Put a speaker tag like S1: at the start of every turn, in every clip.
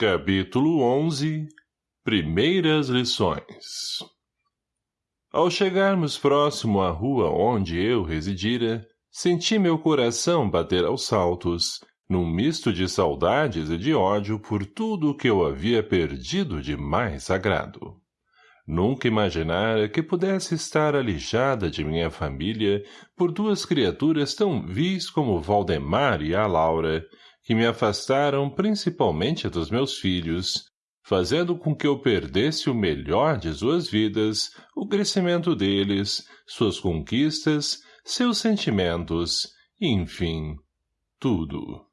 S1: Capítulo 11 Primeiras lições Ao chegarmos próximo à rua onde eu residira, senti meu coração bater aos saltos, num misto de saudades e de ódio por tudo o que eu havia perdido de mais sagrado. Nunca imaginara que pudesse estar alijada de minha família por duas criaturas tão vis como Valdemar e a Laura, que me afastaram principalmente dos meus filhos, fazendo com que eu perdesse o melhor de suas vidas, o crescimento deles, suas conquistas, seus sentimentos, enfim, tudo.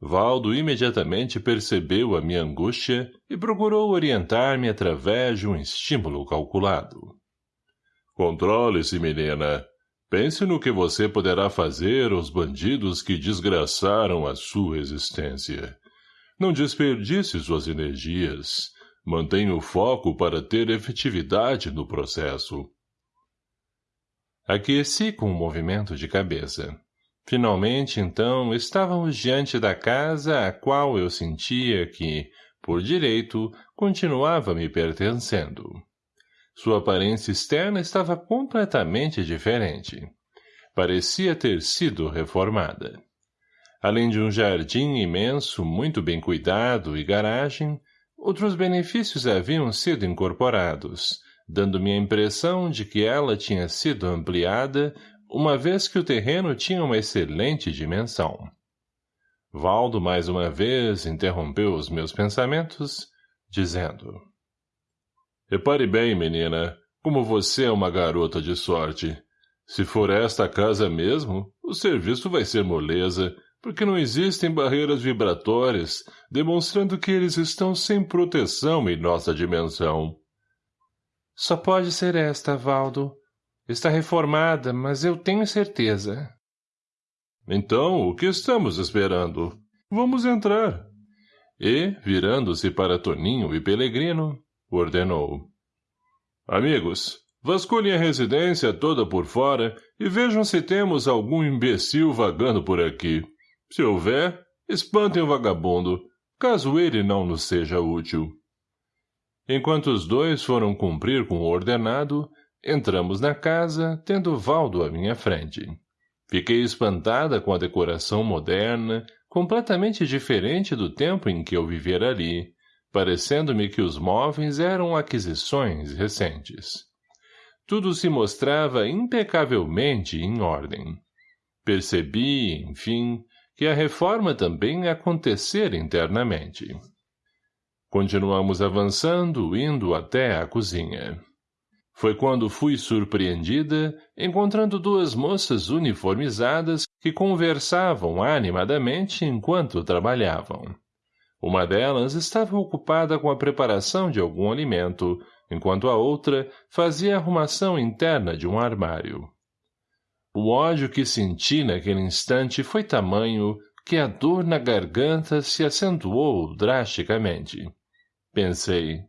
S1: Valdo imediatamente percebeu a minha angústia e procurou orientar-me através de um estímulo calculado. Controle-se, menina. Pense no que você poderá fazer aos bandidos que desgraçaram a sua existência. Não desperdice suas energias. Mantenha o foco para ter efetividade no processo. Aqueci com um movimento de cabeça. Finalmente, então, estávamos diante da casa a qual eu sentia que, por direito, continuava me pertencendo. Sua aparência externa estava completamente diferente. Parecia ter sido reformada. Além de um jardim imenso, muito bem cuidado e garagem, outros benefícios haviam sido incorporados, dando-me a impressão de que ela tinha sido ampliada, uma vez que o terreno tinha uma excelente dimensão. Valdo mais uma vez interrompeu os meus pensamentos, dizendo Repare bem, menina, como você é uma garota de sorte. Se for esta casa mesmo, o serviço vai ser moleza, porque não existem barreiras vibratórias, demonstrando que eles estão sem proteção em nossa dimensão.
S2: Só pode ser esta, Valdo. Está reformada, mas eu tenho certeza.
S1: Então, o que estamos esperando? Vamos entrar. E, virando-se para Toninho e Pelegrino, ordenou. Amigos, vasculhem a residência toda por fora e vejam se temos algum imbecil vagando por aqui. Se houver, espantem o vagabundo, caso ele não nos seja útil. Enquanto os dois foram cumprir com o ordenado, entramos na casa, tendo Valdo à minha frente. Fiquei espantada com a decoração moderna, completamente diferente do tempo em que eu vivera ali, parecendo-me que os móveis eram aquisições recentes. Tudo se mostrava impecavelmente em ordem. Percebi, enfim, que a reforma também acontecera internamente. Continuamos avançando, indo até a cozinha. Foi quando fui surpreendida, encontrando duas moças uniformizadas que conversavam animadamente enquanto trabalhavam. Uma delas estava ocupada com a preparação de algum alimento, enquanto a outra fazia a arrumação interna de um armário. O ódio que senti naquele instante foi tamanho que a dor na garganta se acentuou drasticamente. Pensei.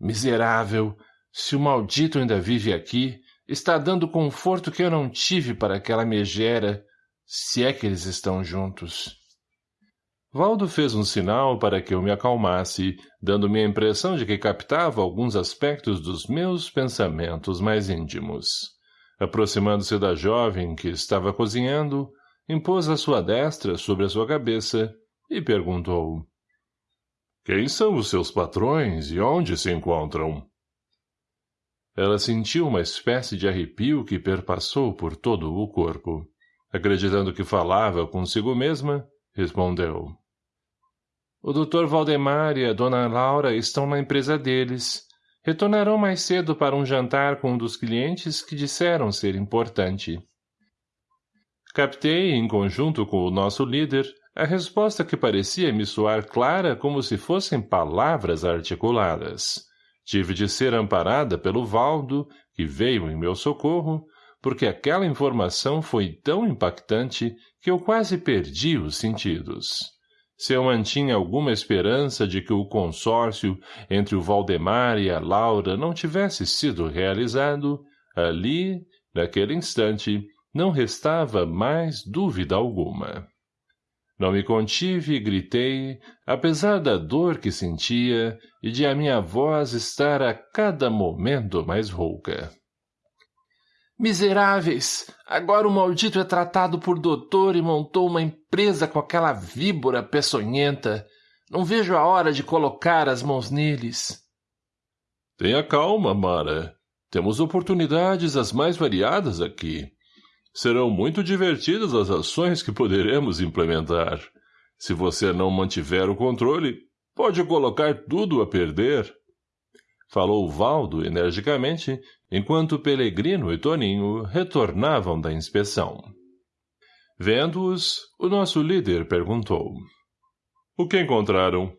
S1: Miserável! Se o maldito ainda vive aqui, está dando conforto que eu não tive para aquela megera, se é que eles estão juntos. Valdo fez um sinal para que eu me acalmasse, dando-me a impressão de que captava alguns aspectos dos meus pensamentos mais íntimos. Aproximando-se da jovem que estava cozinhando, impôs a sua destra sobre a sua cabeça e perguntou. Quem são os seus patrões e onde se encontram? Ela sentiu uma espécie de arrepio que perpassou por todo o corpo. Acreditando que falava consigo mesma, respondeu. O Dr. Valdemar e a Dona Laura estão na empresa deles. Retornarão mais cedo para um jantar com um dos clientes que disseram ser importante. Captei, em conjunto com o nosso líder, a resposta que parecia me soar clara como se fossem palavras articuladas. Tive de ser amparada pelo Valdo, que veio em meu socorro, porque aquela informação foi tão impactante que eu quase perdi os sentidos. Se eu mantinha alguma esperança de que o consórcio entre o Valdemar e a Laura não tivesse sido realizado, ali, naquele instante, não restava mais dúvida alguma. Não me contive e gritei, apesar da dor que sentia e de a minha voz estar a cada momento mais rouca.
S2: Miseráveis! Agora o maldito é tratado por doutor e montou uma empresa com aquela víbora peçonhenta. Não vejo a hora de colocar as mãos neles.
S1: Tenha calma, Mara. Temos oportunidades as mais variadas aqui. Serão muito divertidas as ações que poderemos implementar. Se você não mantiver o controle, pode colocar tudo a perder. Falou Valdo energicamente, enquanto Pelegrino e Toninho retornavam da inspeção. Vendo-os, o nosso líder perguntou. O que encontraram?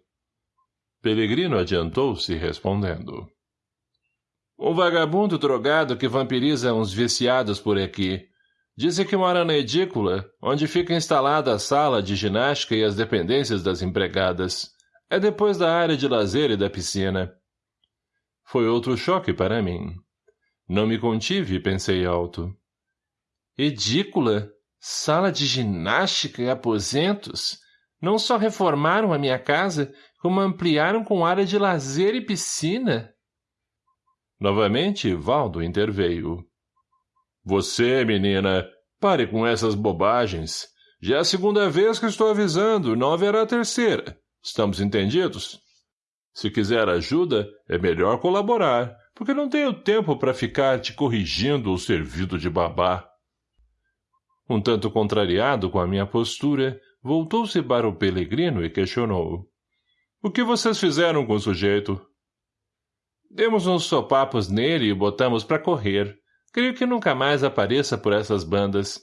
S1: Pelegrino adiantou-se respondendo.
S2: Um vagabundo drogado que vampiriza uns viciados por aqui. Dizem que mora na edícula, onde fica instalada a sala de ginástica e as dependências das empregadas. É depois da área de lazer e da piscina.
S1: Foi outro choque para mim. Não me contive pensei alto.
S2: Edícula? Sala de ginástica e aposentos? Não só reformaram a minha casa, como ampliaram com área de lazer e piscina?
S1: Novamente, Valdo interveio. Você, menina, pare com essas bobagens. Já é a segunda vez que estou avisando, não haverá a terceira. Estamos entendidos? Se quiser ajuda, é melhor colaborar, porque não tenho tempo para ficar te corrigindo ou servido de babá. Um tanto contrariado com a minha postura, voltou-se para o Pelegrino e questionou. O que vocês fizeram com o sujeito?
S2: Demos uns sopapos nele e botamos para correr. Creio que nunca mais apareça por essas bandas.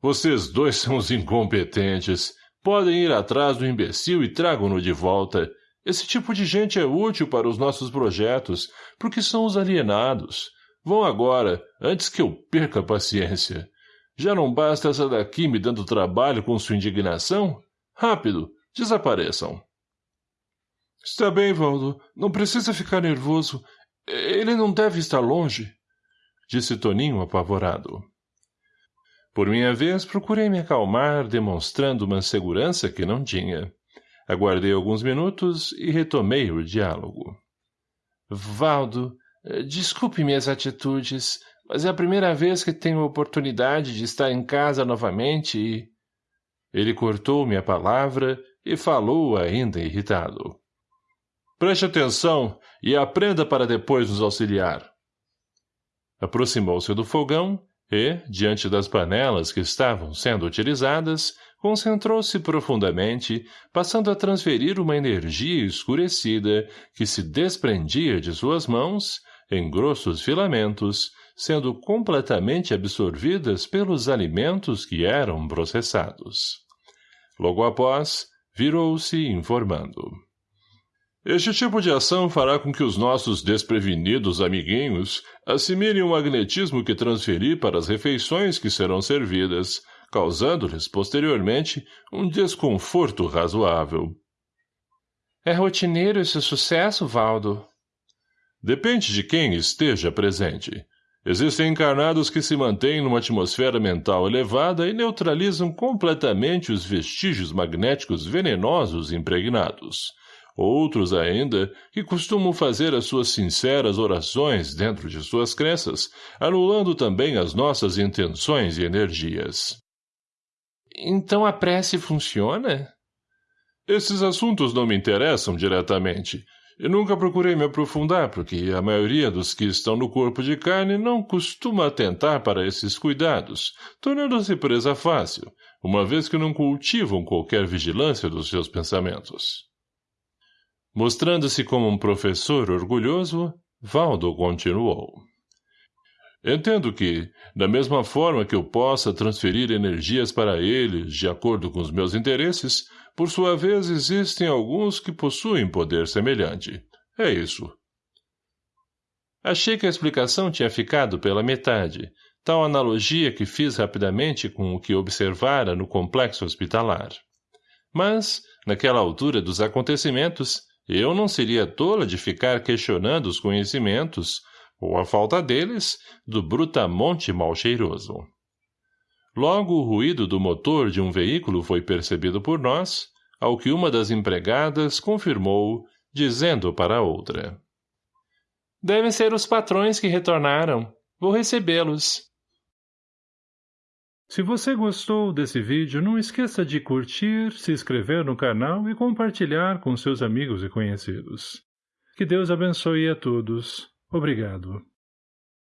S1: Vocês dois são os incompetentes. Podem ir atrás do imbecil e tragam-no de volta. Esse tipo de gente é útil para os nossos projetos, porque são os alienados. Vão agora, antes que eu perca a paciência. Já não basta essa daqui me dando trabalho com sua indignação? Rápido, desapareçam.
S2: Está bem, Valdo. Não precisa ficar nervoso. Ele não deve estar longe
S1: disse Toninho apavorado. Por minha vez, procurei me acalmar, demonstrando uma segurança que não tinha. Aguardei alguns minutos e retomei o diálogo.
S2: Valdo, desculpe minhas atitudes, mas é a primeira vez que tenho a oportunidade de estar em casa novamente e...
S1: Ele cortou minha palavra e falou ainda irritado. Preste atenção e aprenda para depois nos auxiliar. Aproximou-se do fogão e, diante das panelas que estavam sendo utilizadas, concentrou-se profundamente, passando a transferir uma energia escurecida que se desprendia de suas mãos, em grossos filamentos, sendo completamente absorvidas pelos alimentos que eram processados. Logo após, virou-se informando. Este tipo de ação fará com que os nossos desprevenidos amiguinhos assimilem o magnetismo que transferi para as refeições que serão servidas, causando-lhes, posteriormente, um desconforto razoável.
S2: É rotineiro esse sucesso, Valdo?
S1: Depende de quem esteja presente. Existem encarnados que se mantêm numa atmosfera mental elevada e neutralizam completamente os vestígios magnéticos venenosos impregnados Outros ainda, que costumam fazer as suas sinceras orações dentro de suas crenças, anulando também as nossas intenções e energias.
S2: Então a prece funciona?
S1: Esses assuntos não me interessam diretamente, e nunca procurei me aprofundar, porque a maioria dos que estão no corpo de carne não costuma atentar para esses cuidados, tornando-se presa fácil, uma vez que não cultivam qualquer vigilância dos seus pensamentos. Mostrando-se como um professor orgulhoso, Valdo continuou. Entendo que, da mesma forma que eu possa transferir energias para eles de acordo com os meus interesses, por sua vez existem alguns que possuem poder semelhante. É isso.
S2: Achei que a explicação tinha ficado pela metade, tal analogia que fiz rapidamente com o que observara no complexo hospitalar. Mas, naquela altura dos acontecimentos, eu não seria tola de ficar questionando os conhecimentos, ou a falta deles, do brutamonte mal cheiroso. Logo o ruído do motor de um veículo foi percebido por nós, ao que uma das empregadas confirmou, dizendo para a outra. Devem ser os patrões que retornaram. Vou recebê-los.
S1: Se você gostou desse vídeo, não esqueça de curtir, se inscrever no canal e compartilhar com seus amigos e conhecidos. Que Deus abençoe a todos. Obrigado.